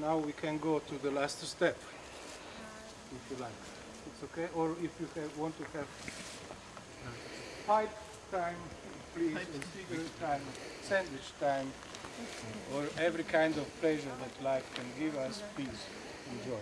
Now we can go to the last step, if you like. It's okay? Or if you have, want to have uh, pipe time, please, and cigarette time, sandwich time, or every kind of pleasure that life can give us, please enjoy.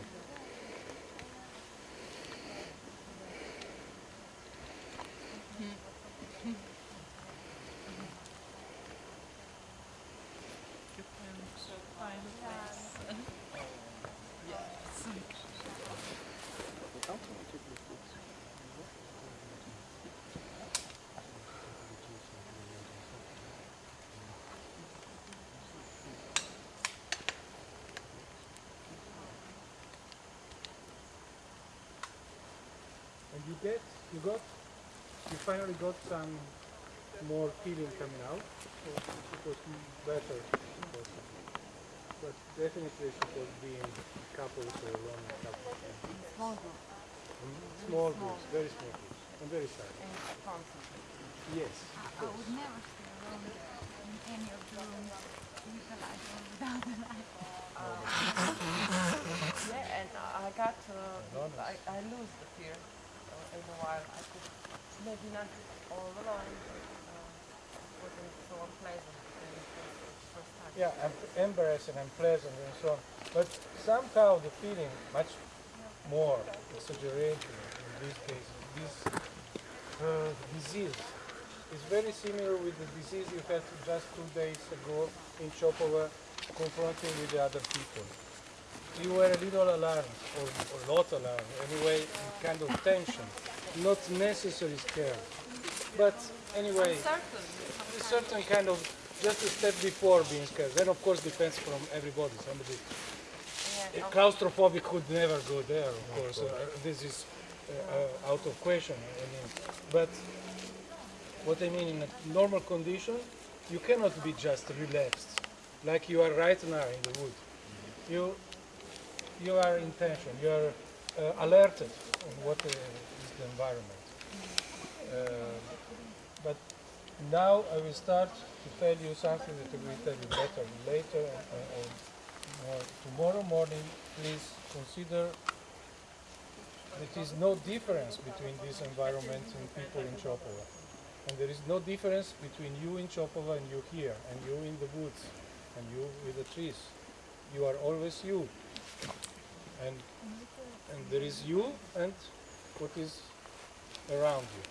And you get, you got, you finally got some more feeling coming out. So it was better. possibly. But definitely it was being couples or alone couples. Small group Mhm. Small groups, very small groups, and very silent. and concentrated. Yes. I would never stay alone in any of the rooms with the light or without the light. Yeah, and I got, uh, I, I lose the fear in a while. I could maybe not all alone, but uh, wasn't so unpleasant embarrassing and pleasant and so on. But somehow the feeling much more exaggerated in this case. This uh, disease is very similar with the disease you had just two days ago in Chopova confronting with the other people. You were a little alarmed, or a lot alarmed, anyway, kind of tension, not necessarily scared. But anyway, a certain kind of just a step before being scared. Then of course depends from everybody. Somebody Yeah, a claustrophobic could never go there. Of course, uh, this is uh, uh, out of question. I mean, but what I mean in a normal condition, you cannot be just relaxed like you are right now in the wood. You you are in. You are uh, alerted on what uh, is the environment. Uh, but now I will start to tell you something that I will tell you better later or more. tomorrow morning. Please consider that there is no difference between this environment and people in Chopova. And there is no difference between you in Chopova and you here, and you in the woods, and you with the trees. You are always you. And, and there is you and what is around you.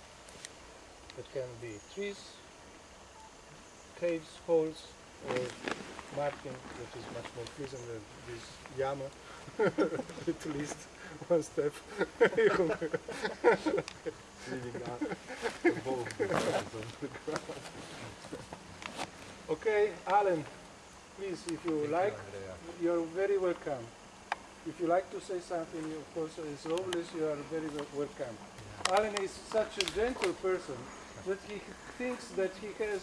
It can be trees, caves, holes, or marking that is much more pleasant than this yama. At least one step. Leaving out the bulb on the ground. Okay, Alan, please, if you like, you're very welcome. If you like to say something, of course, as always, you are very wel- welcome. Alan is such a gentle person that he thinks that he has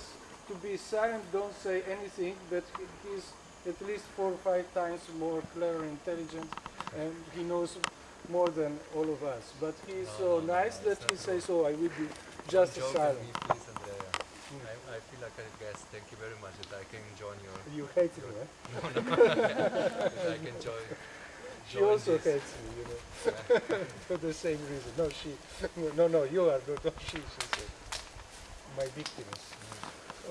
to be silent, don't say anything, that he he's at least four or five times more clever, intelligent, and he knows more than all of us. But he is so nice that he says, oh, I will be just silent. me, please, Andrea. I, I feel like a guest. Thank you very much that I can join your. You hate me, eh? no. I can join. She also this. hates me, you know, for the same reason. No, she, no, no, you are, no, no she, she said. My victims. So,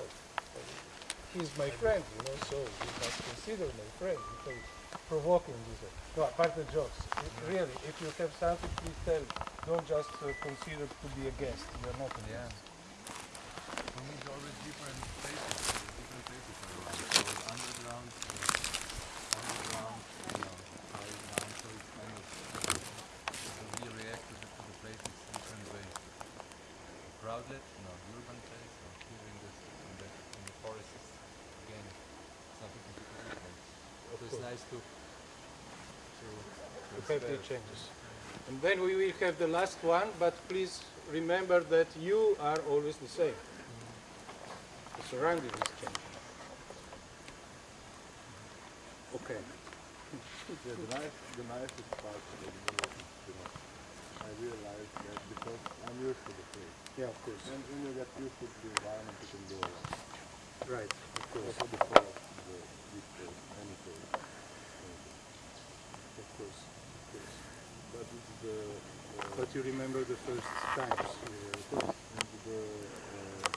he's my friend, you know, so you must consider my friend because provoking this. way. No, apart the jokes. i- Really, if you have something, please tell. Don't just uh, consider to be a guest. You are not a Yeah. guest. Me, it's always different places, different places around. So it's underground, uh, underground, you know, high down. So it's kind of uh, we react to the, to the places different ways. Crowded, no, urban place, or here in this in the in the forest is again something completely different. Of So it's course. Nice to to, to to have the changes. And then we will have the last one, but please remember that you are always the same. Mm-hmm. The surrounding is changing. Okay. Yeah, the nice, the nicest part of the universe is, you know, I realized that because I'm used to the place. Yeah, of course. And when you get used to the environment, you can do a lot. Right, of course. Also the forest, the, this place, any place. course, of course. But it's the, uh, But you remember the first times. uh, first and the, uh,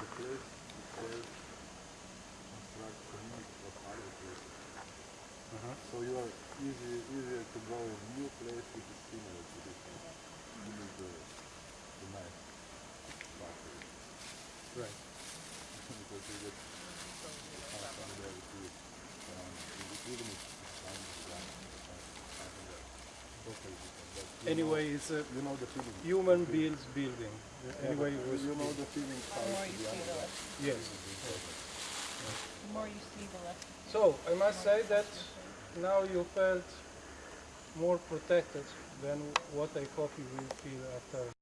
the place itself constructs community of other places. Uh-huh. So you are easy, easier to go in new place which is similar to this one. This is the, the nice part of it. Right. because you get some familiarity around it. even if it's kind of wrong, it's not something that totally different. But Anyway, it's a you know the feeling. human builds building. Yeah, Anyway, but it was you know the feeling The more you be see, the less. yes. The more you see, the less. So I must say that now you felt more protected than what I hope you will feel after